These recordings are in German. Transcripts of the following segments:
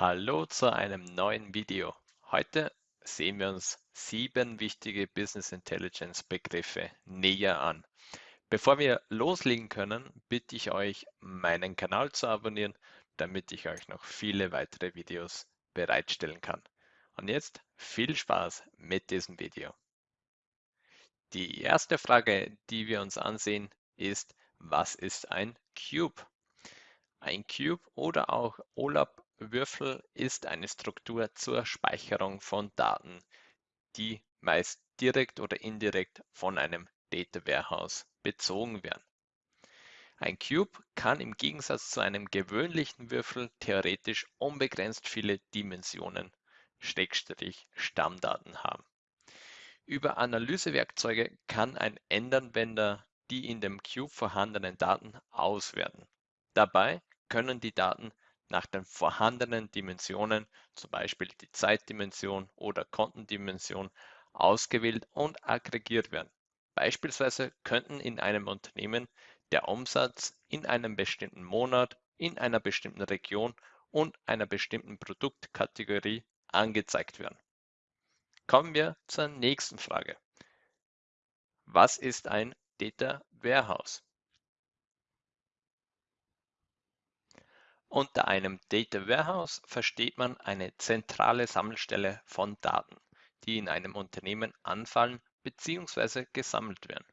Hallo zu einem neuen Video. Heute sehen wir uns sieben wichtige Business Intelligence Begriffe näher an. Bevor wir loslegen können, bitte ich euch, meinen Kanal zu abonnieren, damit ich euch noch viele weitere Videos bereitstellen kann. Und jetzt viel Spaß mit diesem Video. Die erste Frage, die wir uns ansehen, ist, was ist ein Cube? Ein Cube oder auch OLAP-Würfel ist eine Struktur zur Speicherung von Daten, die meist direkt oder indirekt von einem Data Warehouse bezogen werden. Ein Cube kann im Gegensatz zu einem gewöhnlichen Würfel theoretisch unbegrenzt viele Dimensionen, Schrägstrich Stammdaten haben. Über Analysewerkzeuge kann ein Endanwender die in dem Cube vorhandenen Daten auswerten. Dabei können die Daten nach den vorhandenen Dimensionen, zum Beispiel die Zeitdimension oder Kontendimension, ausgewählt und aggregiert werden. Beispielsweise könnten in einem Unternehmen der Umsatz in einem bestimmten Monat, in einer bestimmten Region und einer bestimmten Produktkategorie angezeigt werden. Kommen wir zur nächsten Frage. Was ist ein Data Warehouse? Unter einem Data Warehouse versteht man eine zentrale Sammelstelle von Daten, die in einem Unternehmen anfallen bzw. gesammelt werden.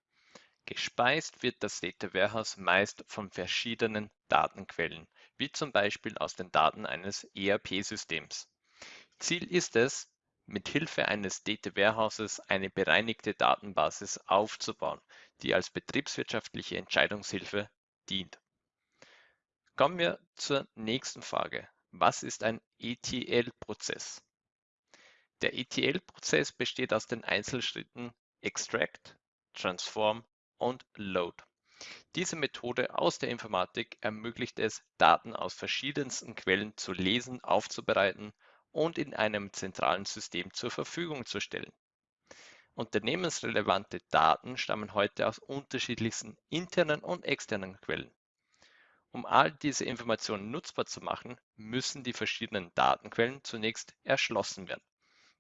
Gespeist wird das Data Warehouse meist von verschiedenen Datenquellen, wie zum Beispiel aus den Daten eines ERP-Systems. Ziel ist es, mit Hilfe eines Data Warehouses eine bereinigte Datenbasis aufzubauen, die als betriebswirtschaftliche Entscheidungshilfe dient. Kommen wir zur nächsten Frage. Was ist ein ETL-Prozess? Der ETL-Prozess besteht aus den Einzelschritten Extract, Transform und Load. Diese Methode aus der Informatik ermöglicht es, Daten aus verschiedensten Quellen zu lesen, aufzubereiten und in einem zentralen System zur Verfügung zu stellen. Unternehmensrelevante Daten stammen heute aus unterschiedlichsten internen und externen Quellen. Um all diese Informationen nutzbar zu machen, müssen die verschiedenen Datenquellen zunächst erschlossen werden.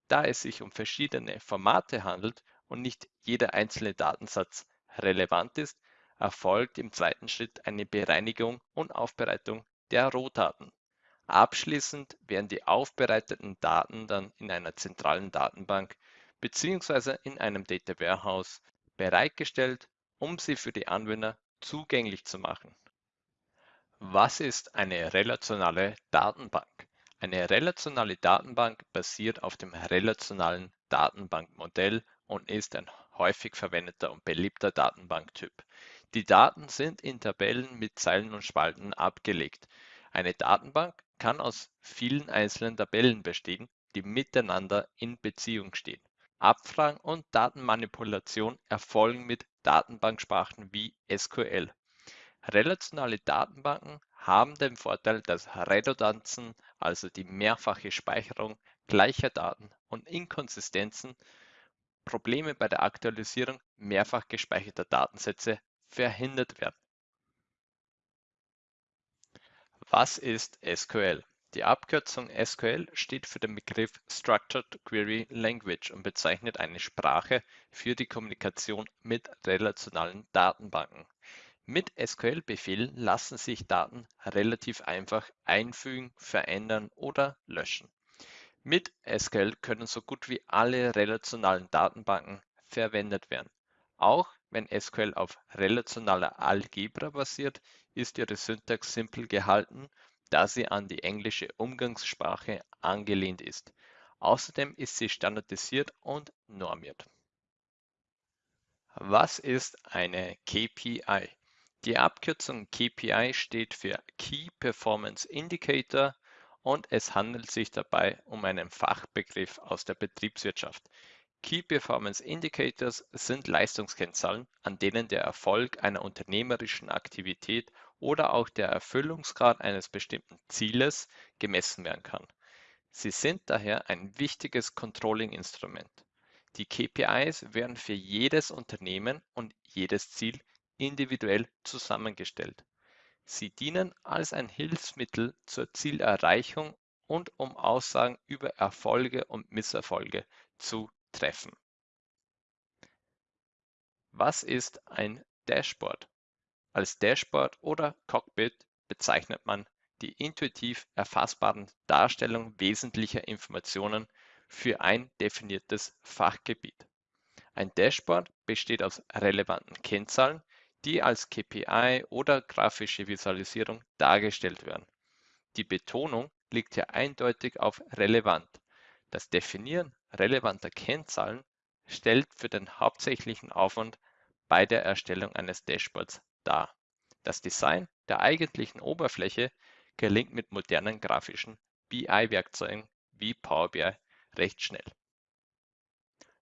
Da es sich um verschiedene Formate handelt und nicht jeder einzelne Datensatz relevant ist, erfolgt im zweiten Schritt eine Bereinigung und Aufbereitung der Rohdaten. Abschließend werden die aufbereiteten Daten dann in einer zentralen Datenbank bzw. in einem Data Warehouse bereitgestellt, um sie für die Anwender zugänglich zu machen. Was ist eine relationale Datenbank? Eine relationale Datenbank basiert auf dem relationalen Datenbankmodell und ist ein häufig verwendeter und beliebter Datenbanktyp. Die Daten sind in Tabellen mit Zeilen und Spalten abgelegt. Eine Datenbank kann aus vielen einzelnen Tabellen bestehen, die miteinander in Beziehung stehen. Abfragen und Datenmanipulation erfolgen mit Datenbanksprachen wie SQL. Relationale Datenbanken haben den Vorteil, dass Redundanzen, also die mehrfache Speicherung gleicher Daten und Inkonsistenzen, Probleme bei der Aktualisierung mehrfach gespeicherter Datensätze verhindert werden. Was ist SQL? Die Abkürzung SQL steht für den Begriff Structured Query Language und bezeichnet eine Sprache für die Kommunikation mit relationalen Datenbanken. Mit SQL-Befehlen lassen sich Daten relativ einfach einfügen, verändern oder löschen. Mit SQL können so gut wie alle relationalen Datenbanken verwendet werden. Auch wenn SQL auf relationaler Algebra basiert, ist ihre Syntax simpel gehalten, da sie an die englische Umgangssprache angelehnt ist. Außerdem ist sie standardisiert und normiert. Was ist eine KPI? Die Abkürzung KPI steht für Key Performance Indicator und es handelt sich dabei um einen Fachbegriff aus der Betriebswirtschaft. Key Performance Indicators sind Leistungskennzahlen, an denen der Erfolg einer unternehmerischen Aktivität oder auch der Erfüllungsgrad eines bestimmten Zieles gemessen werden kann. Sie sind daher ein wichtiges Controlling-Instrument. Die KPIs werden für jedes Unternehmen und jedes Ziel individuell zusammengestellt. Sie dienen als ein Hilfsmittel zur Zielerreichung und um Aussagen über Erfolge und Misserfolge zu treffen. Was ist ein Dashboard? Als Dashboard oder Cockpit bezeichnet man die intuitiv erfassbaren Darstellung wesentlicher Informationen für ein definiertes Fachgebiet. Ein Dashboard besteht aus relevanten Kennzahlen, die als KPI oder grafische Visualisierung dargestellt werden. Die Betonung liegt hier eindeutig auf relevant. Das Definieren relevanter Kennzahlen stellt für den hauptsächlichen Aufwand bei der Erstellung eines Dashboards dar. Das Design der eigentlichen Oberfläche gelingt mit modernen grafischen BI-Werkzeugen wie Power BI recht schnell.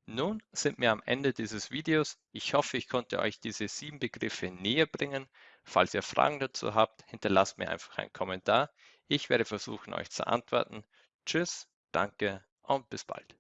Nun sind wir am Ende dieses Videos. Ich hoffe, ich konnte euch diese sieben Begriffe näher bringen. Falls ihr Fragen dazu habt, hinterlasst mir einfach einen Kommentar. Ich werde versuchen, euch zu antworten. Tschüss, danke und bis bald.